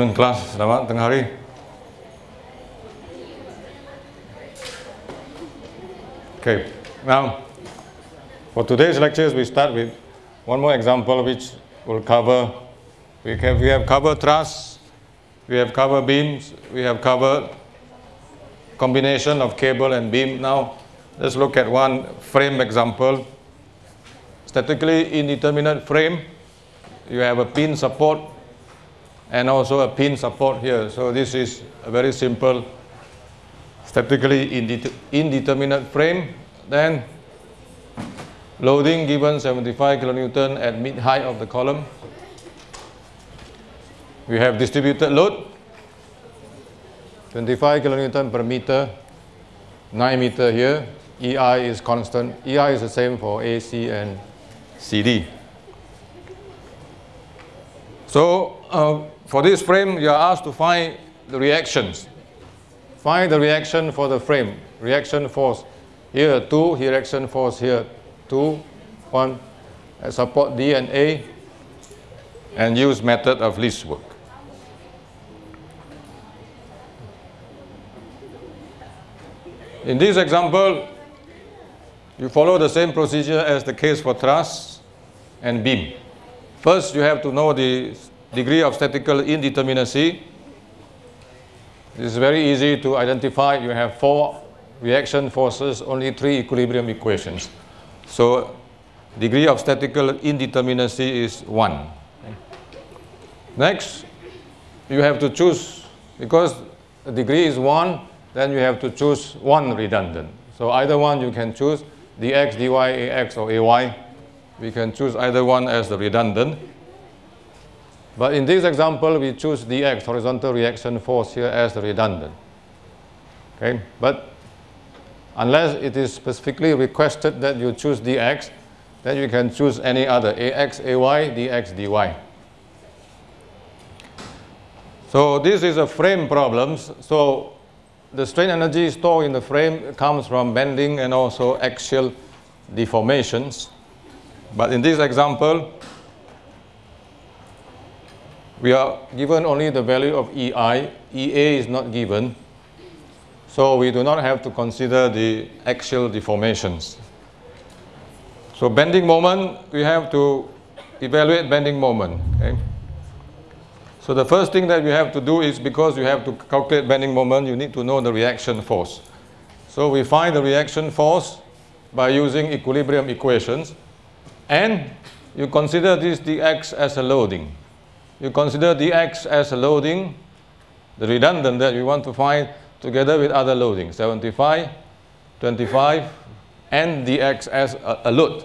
afternoon class. Selamat tengah hari. Okay, now for today's lectures we start with one more example which will cover, we have, we have covered truss, we have covered beams, we have covered combination of cable and beam. Now let's look at one frame example. Statically indeterminate frame, you have a pin support and also a pin support here. So this is a very simple statically indeterminate frame. Then loading given 75 kilonewton at mid height of the column. We have distributed load 25 kilonewton per meter, 9 meter here. EI is constant. EI is the same for AC and CD. So uh, for this frame, you are asked to find the reactions. Find the reaction for the frame. Reaction force here 2, here reaction force here 2, 1. support D and A and use method of least work. In this example, you follow the same procedure as the case for truss and beam. First, you have to know the degree of statical indeterminacy. This is very easy to identify. You have four reaction forces, only three equilibrium equations. So degree of statical indeterminacy is 1. Next, you have to choose, because the degree is 1, then you have to choose one redundant. So either one you can choose, dx, dy, ax or ay. We can choose either one as the redundant. But in this example, we choose dx, horizontal reaction force here as the redundant. Okay, but unless it is specifically requested that you choose dx, then you can choose any other, ax, ay, dx, dy. So this is a frame problem. So the strain energy stored in the frame comes from bending and also axial deformations. But in this example, we are given only the value of EI. EA is not given. So we do not have to consider the axial deformations. So bending moment, we have to evaluate bending moment. Okay? So the first thing that you have to do is because you have to calculate bending moment, you need to know the reaction force. So we find the reaction force by using equilibrium equations and you consider this dx as a loading. You consider dx as a loading, the redundant that you want to find together with other loadings, 75, 25 and dx as a, a load.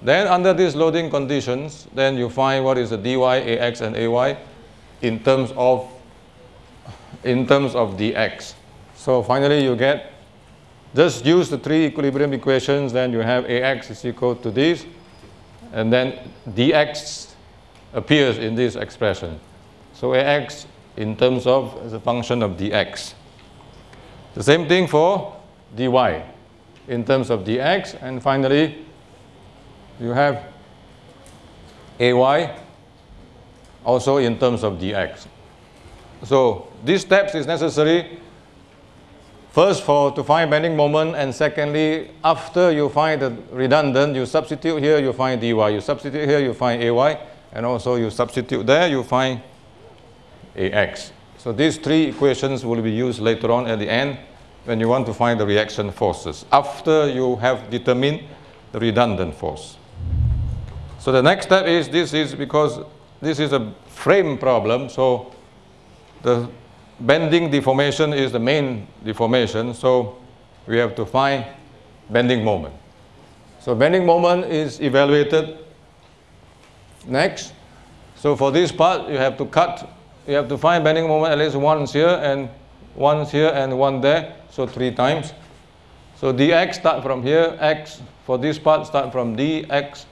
Then under these loading conditions, then you find what is the dy, ax and ay in terms of in terms of dx. So finally you get just use the three equilibrium equations then you have ax is equal to this and then dx appears in this expression. So ax in terms of the function of dx. The same thing for dy in terms of dx and finally you have ay also in terms of dx. So these steps is necessary first for to find bending moment and secondly after you find the redundant you substitute here you find dy you substitute here you find ay and also you substitute there you find ax. So these three equations will be used later on at the end when you want to find the reaction forces after you have determined the redundant force. So the next step is this is because this is a frame problem. So the bending deformation is the main deformation. So we have to find bending moment. So bending moment is evaluated next. So for this part, you have to cut. You have to find bending moment at least once here and once here and one there. So three times. So dx start from here, x for this part start from d, x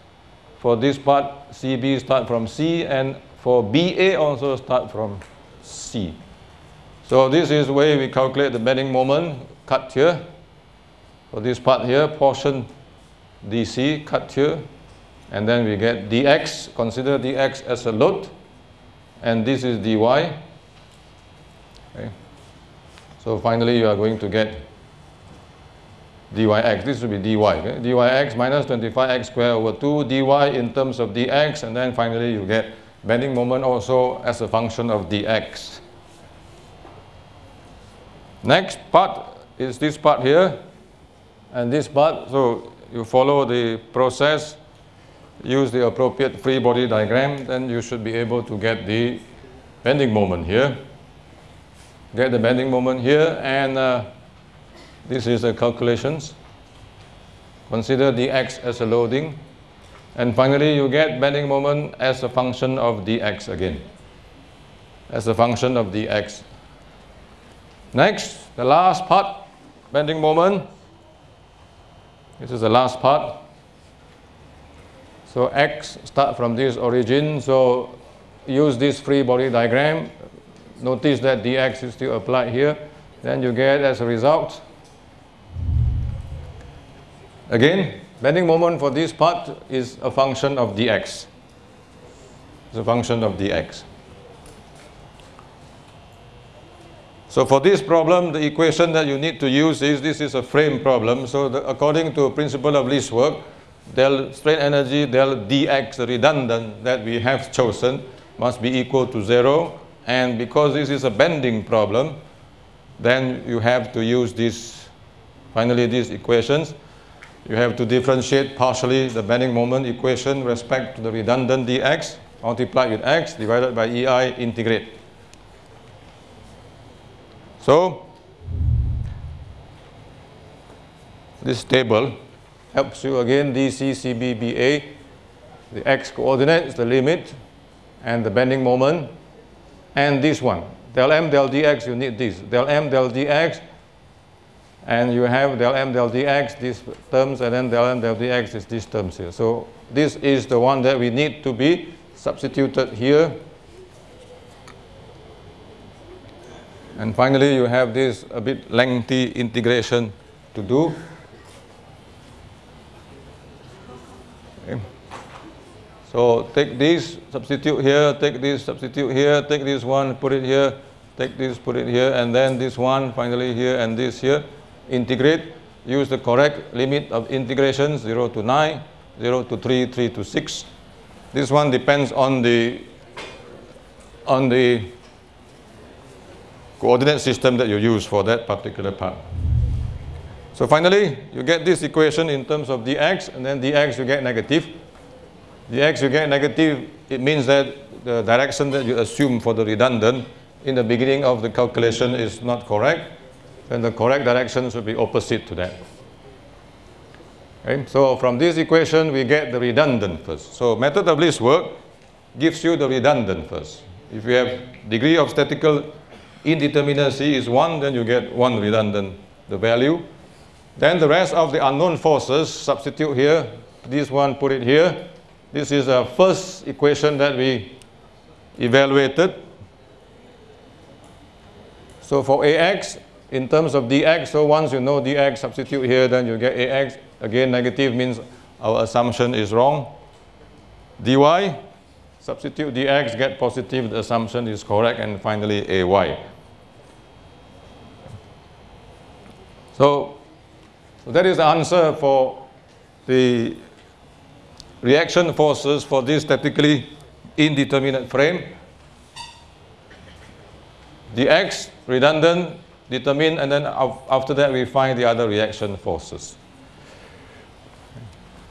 for this part, CB start from C, and for BA also start from C. So this is the way we calculate the bending moment, cut here. For this part here, portion DC, cut here. And then we get dx, consider dx as a load. and this is dy. Okay. So finally you are going to get dyx. This will be dy. Okay? dyx minus 25x squared over 2 dy in terms of dx and then finally you get bending moment also as a function of dx. Next part is this part here and this part. So you follow the process, use the appropriate free body diagram, then you should be able to get the bending moment here. Get the bending moment here and uh, this is the calculations. Consider dx as a loading. And finally, you get bending moment as a function of dx again. As a function of dx. Next, the last part, bending moment. This is the last part. So x start from this origin. So use this free body diagram. Notice that dx is still applied here. Then you get as a result. Again, bending moment for this part is a function of dx. It's a function of dx. So for this problem, the equation that you need to use is, this is a frame problem. So the, according to principle of least work, del strain energy del dx, redundant that we have chosen, must be equal to zero. And because this is a bending problem, then you have to use this, finally these equations. You have to differentiate partially the bending moment equation respect to the redundant dx, multiplied with x, divided by ei, integrate. So, this table helps you again DC, CB, BA. The x coordinate is the limit and the bending moment. And this one, del m del dx, you need this. Del m del dx, and you have del m del dx, these terms, and then del m del dx is these terms here. So this is the one that we need to be substituted here And finally, you have this a bit lengthy integration to do. So take this, substitute here, take this, substitute here, take this one, put it here, take this, put it here, and then this one, finally here, and this here. Integrate, use the correct limit of integration, 0 to 9, 0 to 3, 3 to 6. This one depends on the, on the coordinate system that you use for that particular part. So finally, you get this equation in terms of dx, and then dx you get negative. Dx you get negative, it means that the direction that you assume for the redundant in the beginning of the calculation is not correct, then the correct direction should be opposite to that. Okay? So from this equation, we get the redundant first. So method of least work gives you the redundant first. If you have degree of statical indeterminacy is 1, then you get 1 redundant, the value. Then the rest of the unknown forces, substitute here. This one, put it here. This is the first equation that we evaluated. So for AX, in terms of dx, so once you know dx, substitute here, then you get ax. Again, negative means our assumption is wrong. dy, substitute dx, get positive, the assumption is correct, and finally ay. So, so that is the answer for the reaction forces for this statically indeterminate frame. The x redundant, determined, and then after that we find the other reaction forces.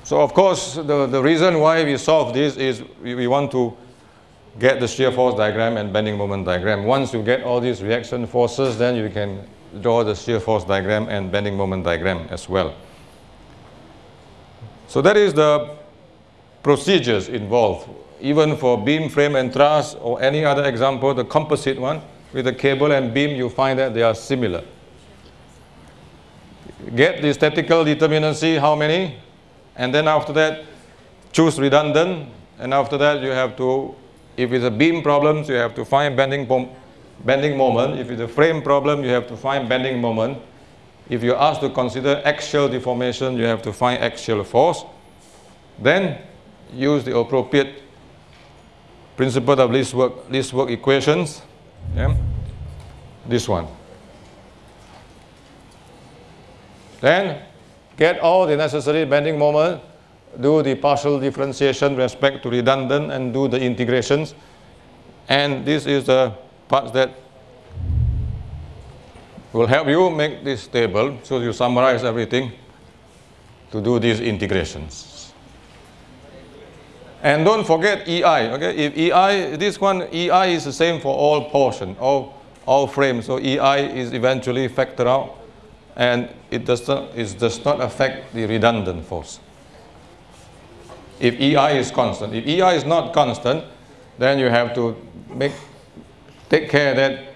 So of course, the, the reason why we solve this is we, we want to get the shear force diagram and bending moment diagram. Once you get all these reaction forces, then you can draw the shear force diagram and bending moment diagram as well. So that is the procedures involved. Even for beam, frame, and truss, or any other example, the composite one, with the cable and beam, you find that they are similar. Get the statical determinacy, how many? And then after that, choose redundant. And after that, you have to, if it's a beam problem, you have to find bending bending moment. If it's a frame problem, you have to find bending moment. If you're asked to consider axial deformation, you have to find axial force. Then use the appropriate principle of least work, least work equations. Yeah? This one. Then get all the necessary bending moment, do the partial differentiation respect to redundant and do the integrations. And this is the part that will help you make this table. So you summarize everything to do these integrations. And don't forget EI, okay? If EI, this one, EI is the same for all portion, all, all frames. So EI is eventually factored out and it does not, it does not affect the redundant force. If EI is constant. If EI is not constant, then you have to make, take care that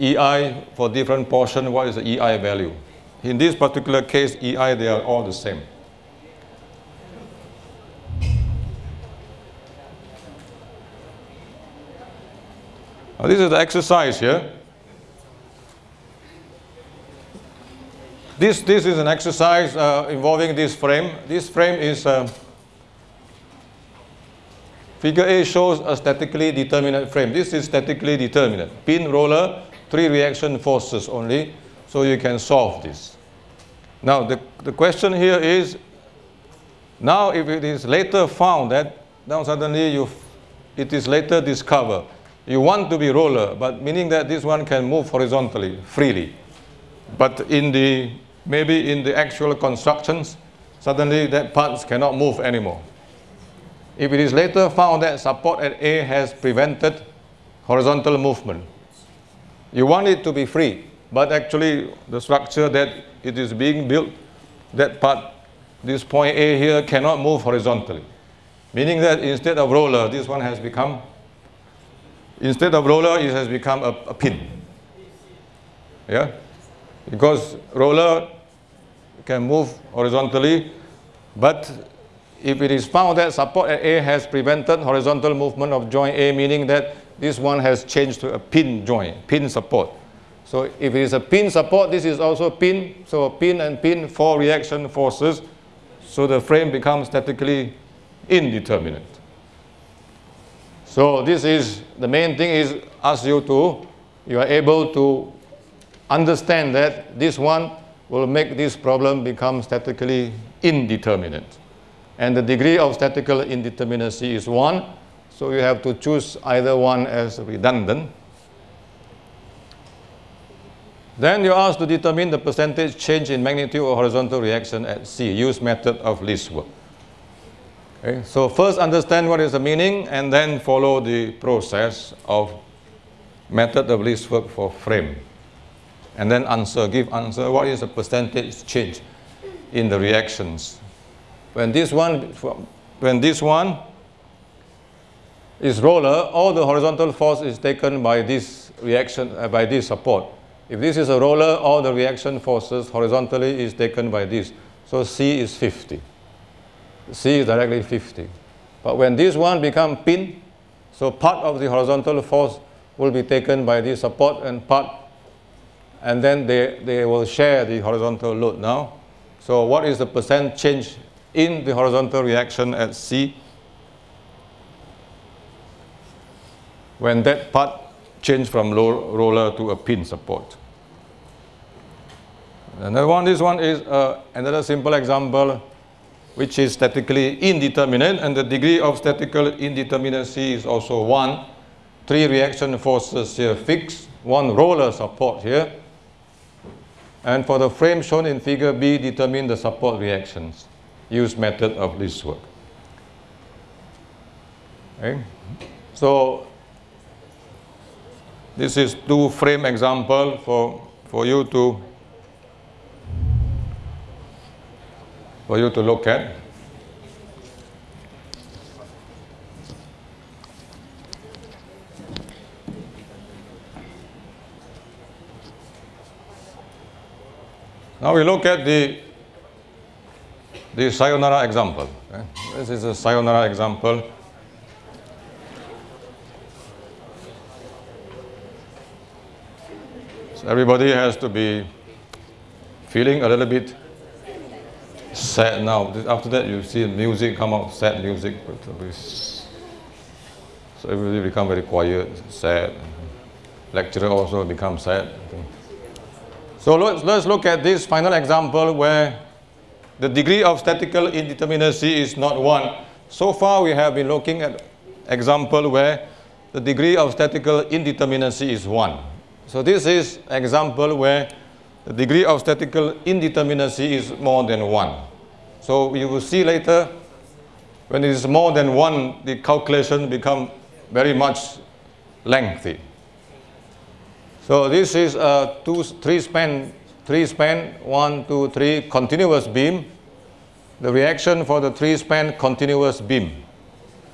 EI for different portion, what is the EI value? In this particular case, EI, they are all the same. Now, this is the exercise here. This, this is an exercise uh, involving this frame. This frame is, uh, figure A shows a statically determinate frame. This is statically determinate. Pin, roller, three reaction forces only, so you can solve this. Now, the, the question here is, now if it is later found that, now suddenly you, it is later discovered, you want to be roller, but meaning that this one can move horizontally, freely. But in the, maybe in the actual constructions, suddenly that parts cannot move anymore. If it is later found that support at A has prevented horizontal movement, you want it to be free, but actually the structure that it is being built, that part, this point A here cannot move horizontally. Meaning that instead of roller, this one has become, instead of roller, it has become a, a pin. Yeah? Because roller can move horizontally, but if it is found that support at A has prevented horizontal movement of joint A, meaning that this one has changed to a pin joint, pin support. So if it is a pin support, this is also pin. So pin and pin, four reaction forces. So the frame becomes statically indeterminate. So this is, the main thing is ask you to, you are able to understand that this one will make this problem become statically indeterminate. And the degree of statical indeterminacy is 1. So you have to choose either one as redundant. Then you're asked to determine the percentage change in magnitude of horizontal reaction at C. Use method of least work. Okay, so first understand what is the meaning and then follow the process of method of least work for frame. And then answer, give answer, what is the percentage change in the reactions. When this one, when this one is roller, all the horizontal force is taken by this reaction, uh, by this support. If this is a roller, all the reaction forces horizontally is taken by this. So C is 50. C is directly 50. But when this one become pin, so part of the horizontal force will be taken by this support and part, and then they, they will share the horizontal load now. So what is the percent change in the horizontal reaction at C? when that part changed from roller to a pin support. Another one, this one is uh, another simple example which is statically indeterminate and the degree of statical indeterminacy is also 1. Three reaction forces here fixed, one roller support here. And for the frame shown in figure B, determine the support reactions. Use method of least work. Okay. So this is two frame example for, for you to for you to look at. Now we look at the the sayonara example. This is a sayonara example So everybody has to be feeling a little bit sad now. After that, you see music come out, sad music. Uh, so everybody become very quiet, sad. Lecturer also become sad. So let's, let's look at this final example where the degree of statical indeterminacy is not 1. So far we have been looking at example where the degree of statical indeterminacy is 1. So this is example where the degree of statical indeterminacy is more than 1. So you will see later when it is more than 1 the calculation become very much lengthy. So this is a two, three span, three span, one, two, three continuous beam. The reaction for the three span continuous beam.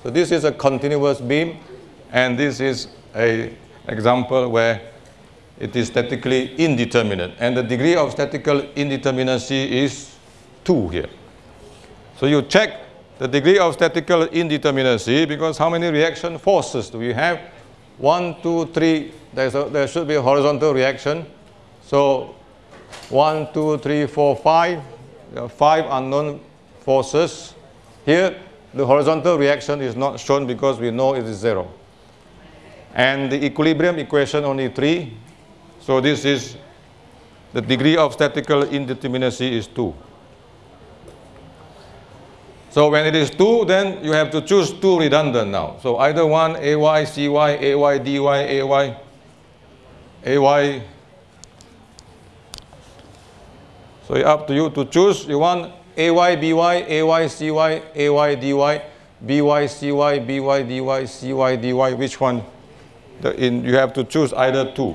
So this is a continuous beam and this is a example where it is statically indeterminate and the degree of statical indeterminacy is 2 here. So you check the degree of statical indeterminacy because how many reaction forces do we have? One, two, three, There's a, there should be a horizontal reaction. So one, two, three, four, five. There are five unknown forces. Here, the horizontal reaction is not shown because we know it is zero. And the equilibrium equation only 3. So this is the degree of statical indeterminacy is 2. So when it is 2, then you have to choose two redundant now. So either one AY, CY, AY, DY, AY, AY. So it's up to you to choose. You want AY, BY, AY, CY, AY, DY, BY, CY, BY, DY, CY, DY. Which one? The, in, you have to choose either two.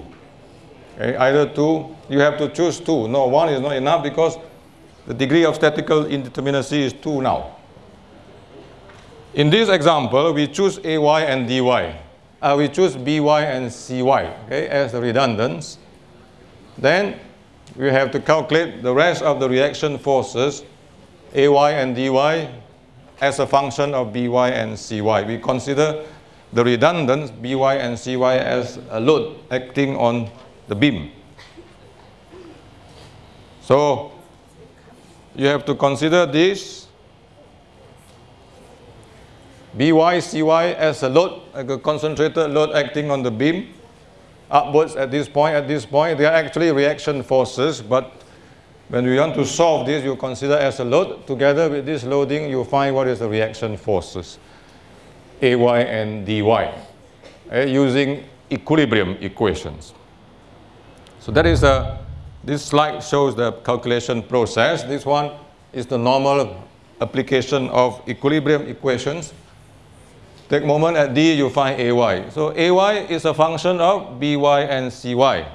Okay, either two. You have to choose two. No, one is not enough because the degree of statical indeterminacy is 2 now. In this example, we choose AY and DY. Uh, we choose BY and CY okay, as the redundants. Then we have to calculate the rest of the reaction forces, AY and DY, as a function of BY and CY. We consider the redundants, BY and CY, as a load acting on the beam. So you have to consider this BY, CY as a load, like a concentrated load acting on the beam upwards at this point, at this point. They are actually reaction forces, but when we want to solve this, you consider as a load. Together with this loading, you find what is the reaction forces, AY and DY, uh, using equilibrium equations. So that is a, this slide shows the calculation process. This one is the normal application of equilibrium equations. Take moment at D, you find AY. So AY is a function of BY and CY.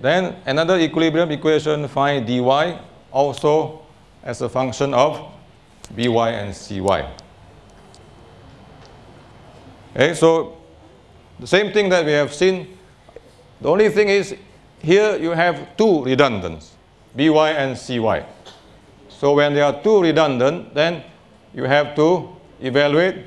Then another equilibrium equation, find dy, also as a function of by and cy. Okay, so the same thing that we have seen, the only thing is here you have two redundants, by and cy. So when there are two redundant, then you have to evaluate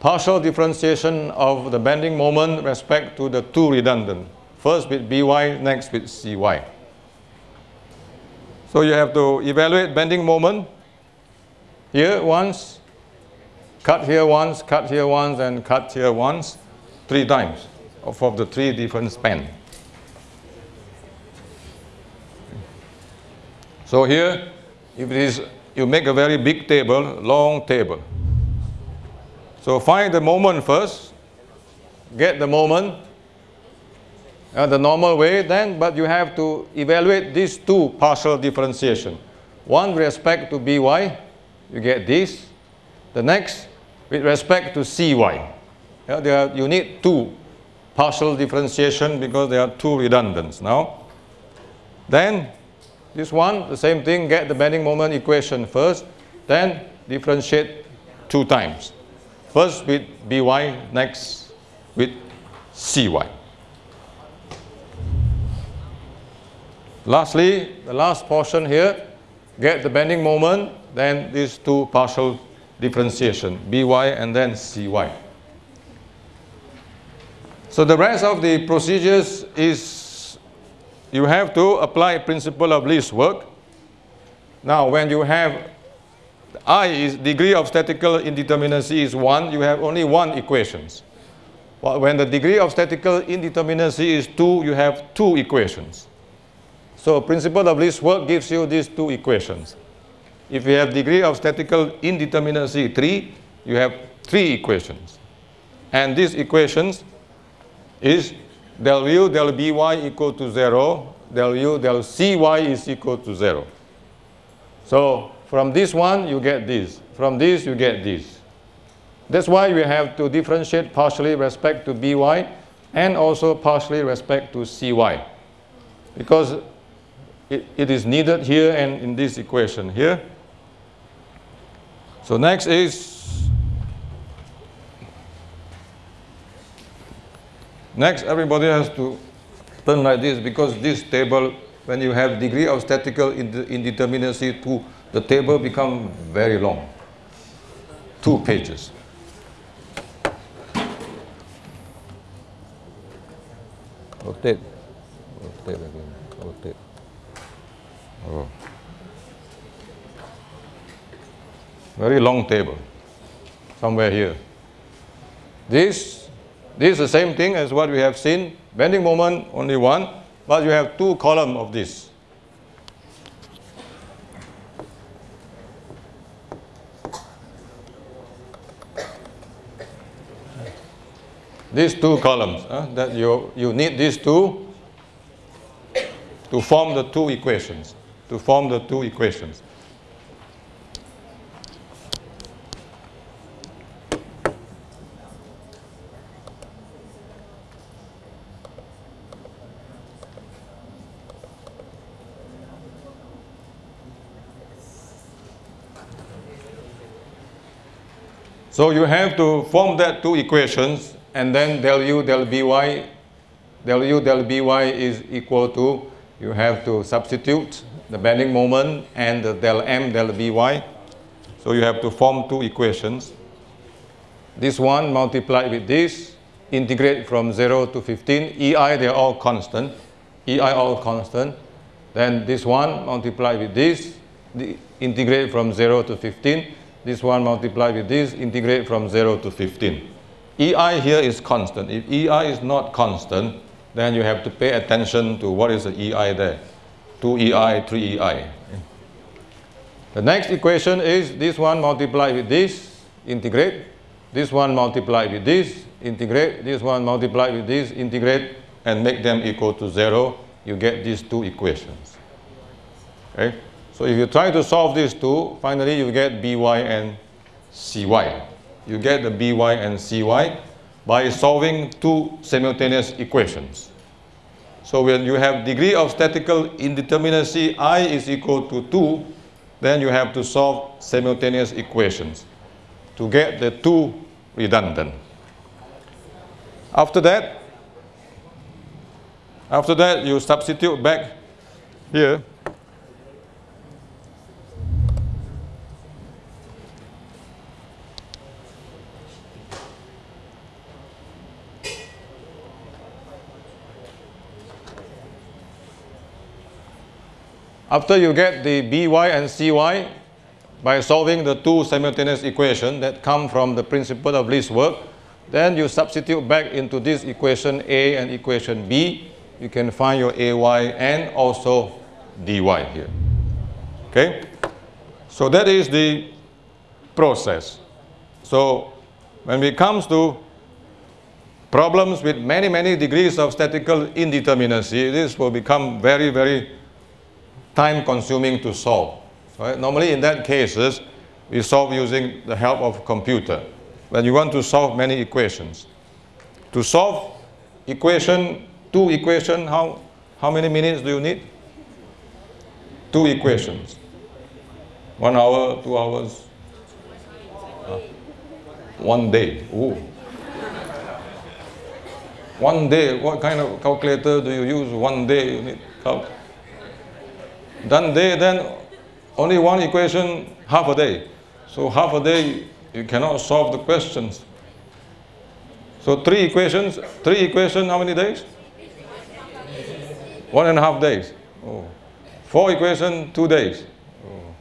partial differentiation of the bending moment respect to the two redundant. First with By, next with Cy. So you have to evaluate bending moment here once, cut here once, cut here once, and cut here once, three times of the three different span. So here, if it is, you make a very big table, long table. So find the moment first, get the moment, uh, the normal way then, but you have to evaluate these two partial differentiation. One with respect to by, you get this. The next with respect to cy. Yeah, there are, you need two partial differentiation because there are two redundants now. Then this one, the same thing, get the bending moment equation first, then differentiate two times. First with by, next with cy. Lastly, the last portion here, get the bending moment, then these two partial differentiation, by and then cy. So the rest of the procedures is you have to apply principle of least work. Now when you have I is degree of statical indeterminacy is 1, you have only one equations. When the degree of statical indeterminacy is 2, you have two equations. So principle of least work gives you these two equations. If you have degree of statical indeterminacy 3, you have three equations. And these equations is del u del by equal to 0, del u del cy is equal to 0. So from this one, you get this. From this, you get this. That's why we have to differentiate partially respect to by and also partially respect to cy. Because it, it is needed here and in this equation here. So next is, next everybody has to turn like this because this table, when you have degree of statistical indeterminacy 2, the table become very long, two pages. Rotate, rotate again, rotate. Oh. Very long table, somewhere here. This, this is the same thing as what we have seen. Bending moment, only one, but you have two columns of this. these two columns, that you, you need these two to form the two equations, to form the two equations. So you have to form that two equations and then del u del by, del u del by is equal to, you have to substitute the bending moment and the del m del by. So you have to form two equations. This one multiplied with this, integrate from 0 to 15. EI, they're all constant. EI all constant. Then this one multiplied with this, integrate from 0 to 15. This one multiplied with this, integrate from 0 to 15. EI here is constant. If EI is not constant, then you have to pay attention to what is the EI there. 2 EI, 3 EI. The next equation is this one multiplied with this, integrate. This one multiplied with this, integrate. This one multiplied with this, integrate, and make them equal to 0. You get these two equations. Okay? So if you try to solve these two, finally you get by and cy you get the by and cy by solving two simultaneous equations. So when you have degree of statical indeterminacy i is equal to 2, then you have to solve simultaneous equations to get the two redundant. After that, after that you substitute back here After you get the by and cy by solving the two simultaneous equations that come from the principle of least work, then you substitute back into this equation A and equation B. You can find your AY and also dy here. Okay? So that is the process. So when it comes to problems with many, many degrees of statical indeterminacy, this will become very, very time consuming to solve. Right? Normally in that cases, we solve using the help of computer. When you want to solve many equations. To solve equation, two equation, how, how many minutes do you need? Two equations. One hour, two hours, uh, one day. Ooh. One day, what kind of calculator do you use? One day you need calculator. Then they then only one equation half a day. So half a day you cannot solve the questions. So three equations, three equations, how many days? One and a half days. Oh. Four equations, two days. Oh.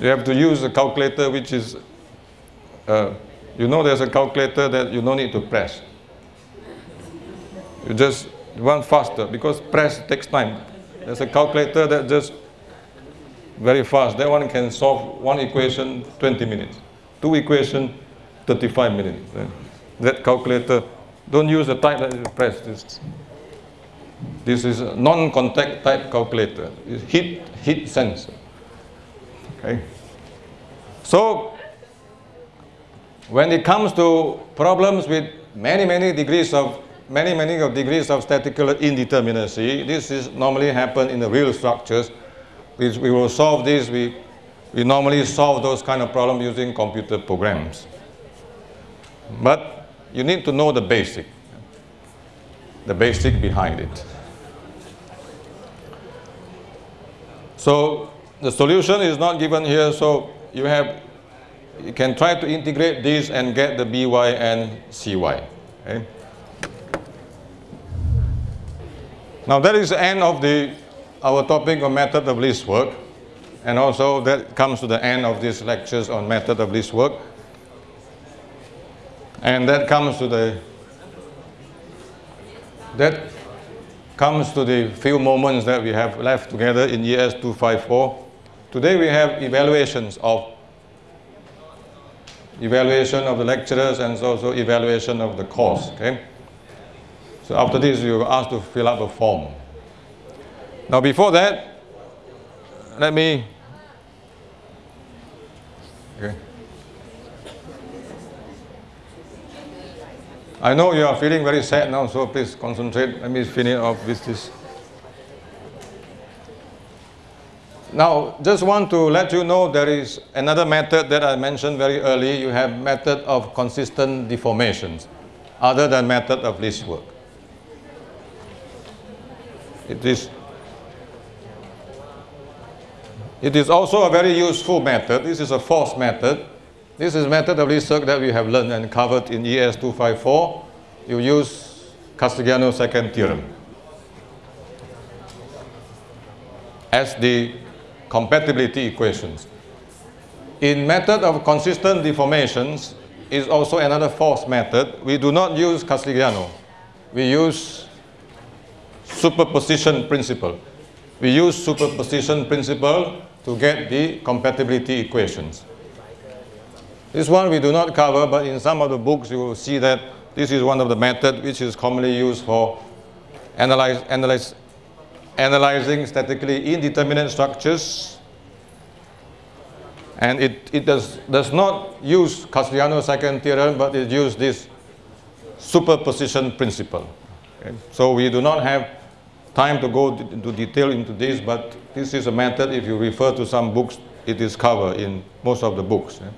You have to use a calculator which is, uh, you know there's a calculator that you don't need to press. You just run faster because press takes time. There's a calculator that just very fast. That one can solve one equation 20 minutes, two equation 35 minutes. That calculator, don't use the type that you press. This, this is a non-contact type calculator. It's heat, heat sensor. Okay. So, when it comes to problems with many, many degrees of many, many of degrees of statistical indeterminacy, this is normally happen in the real structures. We, we will solve this, we, we normally solve those kind of problems using computer programs. But you need to know the basic, the basic behind it. So the solution is not given here, so you have, you can try to integrate this and get the by and cy. Okay? Now that is the end of the, our topic on method of least work. And also that comes to the end of these lectures on method of least work. And that comes to the, that comes to the few moments that we have left together in ES 254. Today we have evaluations of evaluation of the lecturers and also evaluation of the course. Okay? So after this, you are asked to fill up a form. Now before that, let me, okay. I know you are feeling very sad now, so please concentrate. Let me finish off with this. Now, just want to let you know there is another method that I mentioned very early. You have method of consistent deformations, other than method of least work. It is, it is also a very useful method. This is a force method. This is method of research that we have learned and covered in ES 254. You use Castigliano's second theorem as the compatibility equations. In method of consistent deformations is also another force method. We do not use Castigliano. We use superposition principle. We use superposition principle to get the compatibility equations. This one we do not cover, but in some of the books you will see that this is one of the methods which is commonly used for analyze, analyze, analyzing statically indeterminate structures. And it, it does, does not use Castigliano's second theorem, but it uses this superposition principle. Okay? So we do not have time to go into detail into this, but this is a method, if you refer to some books, it is covered in most of the books. Eh?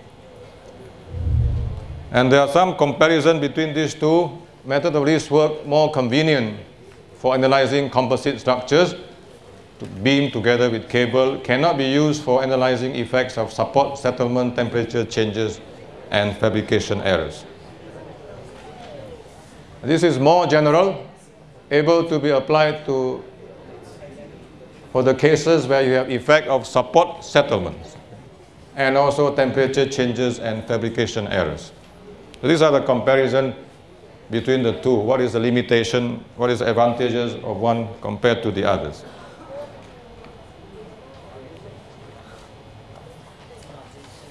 And there are some comparison between these two. Method of least work more convenient for analyzing composite structures to beam together with cable cannot be used for analyzing effects of support settlement temperature changes and fabrication errors. This is more general, able to be applied to for the cases where you have effect of support settlements and also temperature changes and fabrication errors. So these are the comparison between the two. What is the limitation, what is the advantages of one compared to the others.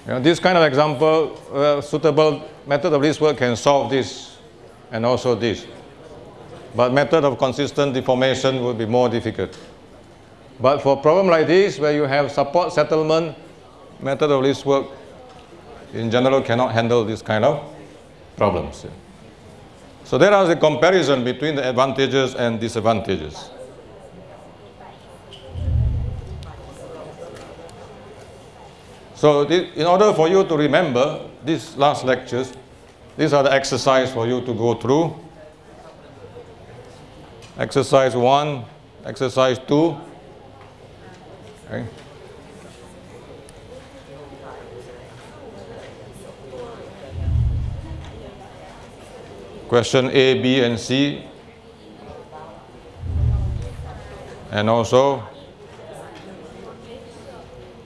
You know, this kind of example, uh, suitable method of least work can solve this and also this. But method of consistent deformation would be more difficult. But for problem like this, where you have support settlement, method of least work in general cannot handle this kind of problems. So there is a comparison between the advantages and disadvantages. So in order for you to remember these last lectures, these are the exercise for you to go through. Exercise 1, exercise 2. Okay. question A, B, and C, and also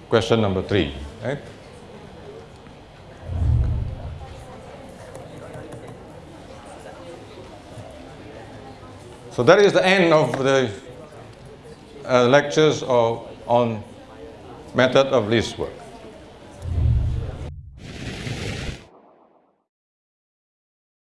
question number three. Right? So that is the end of the uh, lectures of, on method of least work.